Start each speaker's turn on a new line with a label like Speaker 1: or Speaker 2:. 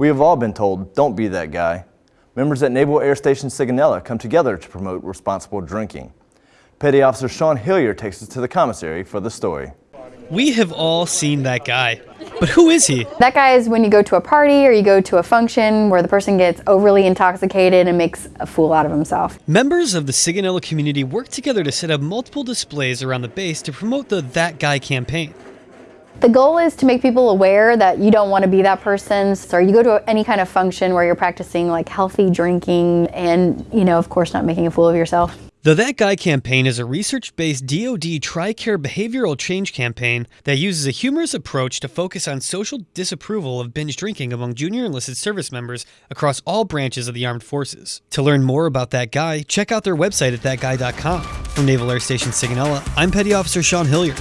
Speaker 1: We have all been told, don't be that guy. Members at Naval Air Station Sigonella come together to promote responsible drinking. Petty Officer Sean Hillier takes us to the commissary for the story.
Speaker 2: We have all seen that guy. But who is he?
Speaker 3: That guy is when you go to a party or you go to a function where the person gets overly intoxicated and makes a fool out of himself.
Speaker 2: Members of the Sigonella community work together to set up multiple displays around the base to promote the That Guy campaign.
Speaker 3: The goal is to make people aware that you don't want to be that person. So you go to any kind of function where you're practicing like healthy drinking and, you know, of course, not making a fool of yourself.
Speaker 2: The That Guy campaign is a research based DoD TRICARE behavioral change campaign that uses a humorous approach to focus on social disapproval of binge drinking among junior enlisted service members across all branches of the armed forces. To learn more about That Guy, check out their website at thatguy.com. From Naval Air Station Sigonella, I'm Petty Officer Sean Hillier.